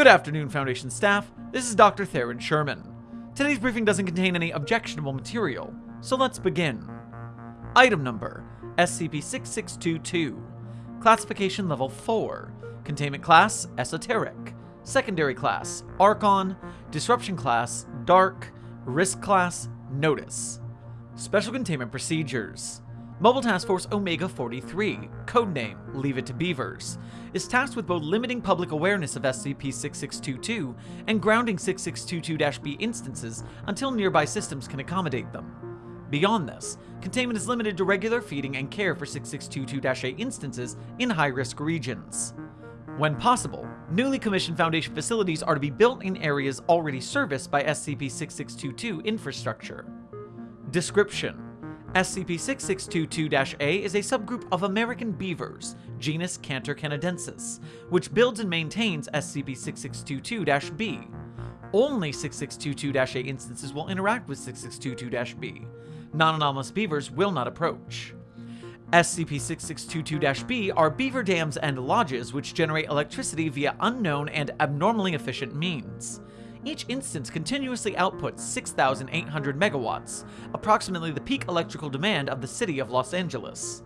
Good afternoon, Foundation staff. This is Dr. Theron Sherman. Today's briefing doesn't contain any objectionable material, so let's begin. Item number SCP-6622 Classification Level 4 Containment Class Esoteric Secondary Class Archon Disruption Class Dark Risk Class Notice Special Containment Procedures Mobile Task Force Omega 43, codename Leave It to Beavers, is tasked with both limiting public awareness of SCP-6622 and grounding 6622-B instances until nearby systems can accommodate them. Beyond this, containment is limited to regular feeding and care for 6622-A instances in high-risk regions. When possible, newly commissioned Foundation facilities are to be built in areas already serviced by SCP-6622 infrastructure. Description SCP-6622-A is a subgroup of American beavers, genus Castor canadensis, which builds and maintains SCP-6622-B. Only 6622-A instances will interact with 6622-B. Non-anomalous beavers will not approach. SCP-6622-B are beaver dams and lodges which generate electricity via unknown and abnormally efficient means. Each instance continuously outputs 6,800 megawatts, approximately the peak electrical demand of the city of Los Angeles.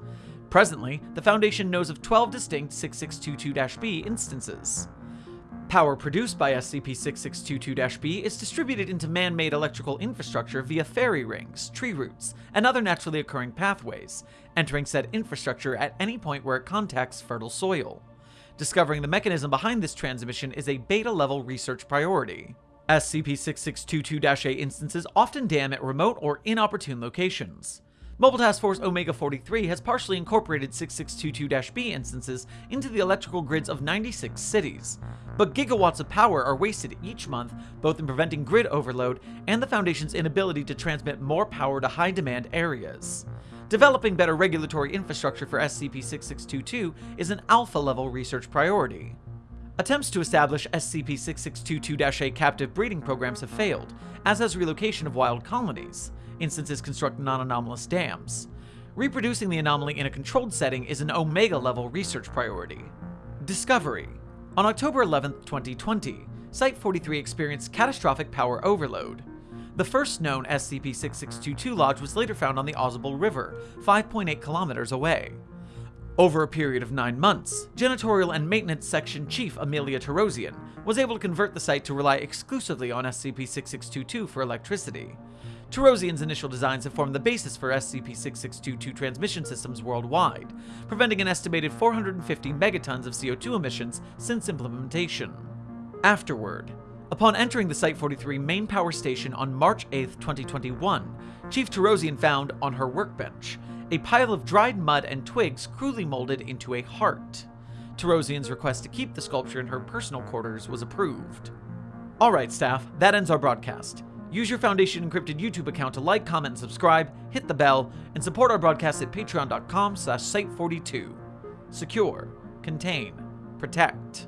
Presently, the Foundation knows of 12 distinct 6622-B instances. Power produced by SCP-6622-B is distributed into man-made electrical infrastructure via fairy rings, tree roots, and other naturally occurring pathways, entering said infrastructure at any point where it contacts fertile soil. Discovering the mechanism behind this transmission is a beta-level research priority. SCP-6622-A instances often dam at remote or inopportune locations. Mobile Task Force Omega-43 has partially incorporated 6622-B instances into the electrical grids of 96 cities, but gigawatts of power are wasted each month both in preventing grid overload and the Foundation's inability to transmit more power to high-demand areas. Developing better regulatory infrastructure for SCP-6622 is an alpha-level research priority. Attempts to establish SCP-6622-A captive breeding programs have failed, as has relocation of wild colonies. Instances construct non-anomalous dams. Reproducing the anomaly in a controlled setting is an Omega-level research priority. Discovery On October 11, 2020, Site-43 experienced catastrophic power overload. The first known SCP-6622 lodge was later found on the Ausable River, 5.8 kilometers away. Over a period of nine months, Janitorial and Maintenance Section Chief Amelia Tarosian was able to convert the site to rely exclusively on SCP-6622 for electricity. Tarosian's initial designs have formed the basis for SCP-6622 transmission systems worldwide, preventing an estimated 450 megatons of CO2 emissions since implementation. Afterward, Upon entering the Site-43 main power station on March 8, 2021, Chief Tarosian found, on her workbench, a pile of dried mud and twigs crudely molded into a heart. Tarosian's request to keep the sculpture in her personal quarters was approved. Alright staff, that ends our broadcast. Use your Foundation Encrypted YouTube account to like, comment, and subscribe, hit the bell, and support our broadcast at patreon.com slash site42. Secure, contain, protect.